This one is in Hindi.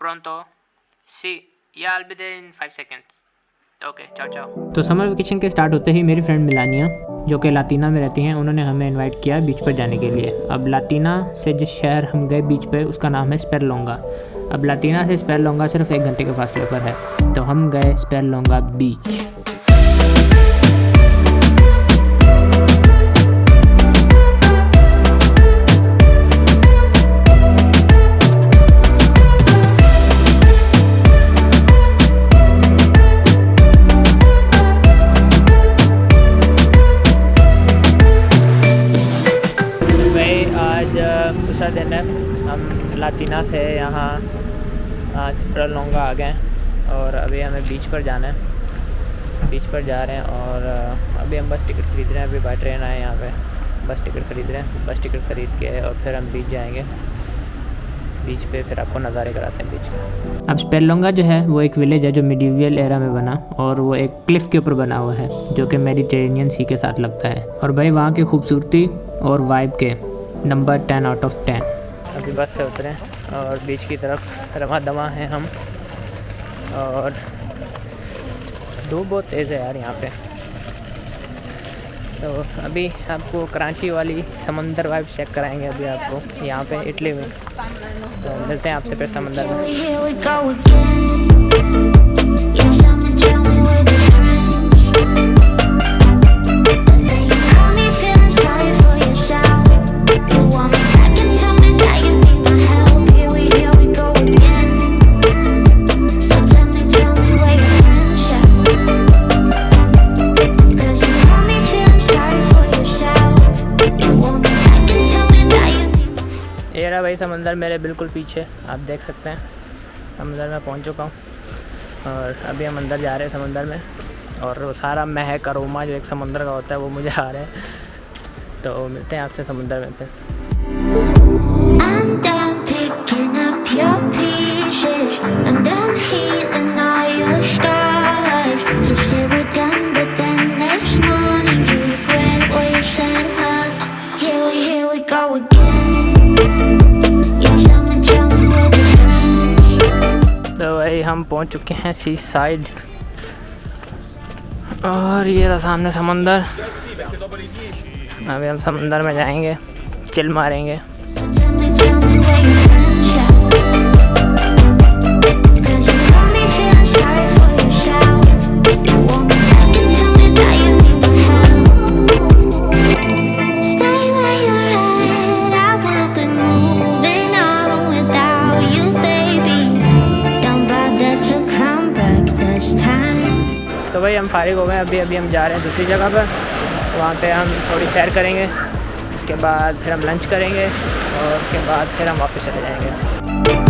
pronto. Sí, yeah, I'll be there in five seconds. Okay, ciao ciao. तो समर वेकेशन के स्टार्ट होते ही मेरी फ्रेंड मिलानिया जो कि लातीना में रहती हैं उन्होंने हमें इनवाइट किया बीच पर जाने के लिए अब लातीना से जिस शहर हम गए बीच पर उसका नाम है स्पेरलोंगा अब लातीना से स्पेरलोंगा सिर्फ़ एक घंटे के फासले पर है तो हम गए स्पेरलोंगा बीच दूसरा दिन है। हम लातीना से यहाँ लोंगा आ गए और अभी हमें बीच पर जाना है। बीच पर जा रहे हैं और अभी हम बस टिकट ख़रीद रहे हैं। अभी बाई ट्रेन आए यहाँ पे। बस टिकट ख़रीद रहे हैं। बस टिकट ख़रीद के और फिर हम बीच जाएँगे। बीच पे फिर आपको नज़ारे कराते हैं बीच में। अब स्पेलोंगा जो है, वो एक विलेज है जो मिडीवियल एरा में बना और वो एक क्लिफ़ के ऊपर बना हुआ है, जो कि मेडिटेरेनियन सी के साथ लगता है। और भाई वहाँ की खूबसूरती और वाइब के number ten out of ten. अभी बस से उतरे और बीच की तरफ़ रवा दवा हैं हम। और धूप बहुत तेज़ है यार यहाँ पे। तो अभी आपको कराची वाली समंदर वाइब चेक कराएँगे अभी आपको यहाँ पे इटली में। तो मिलते हैं आपसे फिर समंदर में। रहा भाई, समंदर मेरे बिल्कुल पीछे। आप देख सकते हैं, समंदर में पहुँच चुका हूँ। और अभी हम अंदर जा रहे हैं समंदर में। और वो सारा महक, अरोमा जो एक समंदर का होता है, वो मुझे आ रहे हैं। तो मिलते हैं आपसे समंदर में फिर। हम पहुँच चुके हैं सी साइड। और ये रहा सामने समंदर। अभी हम समंदर में जाएँगे, चिल मारेंगे। तो भाई हम फारिग हो गए, अभी अभी हम जा रहे हैं दूसरी जगह पर। वहाँ पे हम थोड़ी सैर करेंगे, उसके बाद फिर हम लंच करेंगे, और उसके बाद फिर हम वापस चले जाएँगे।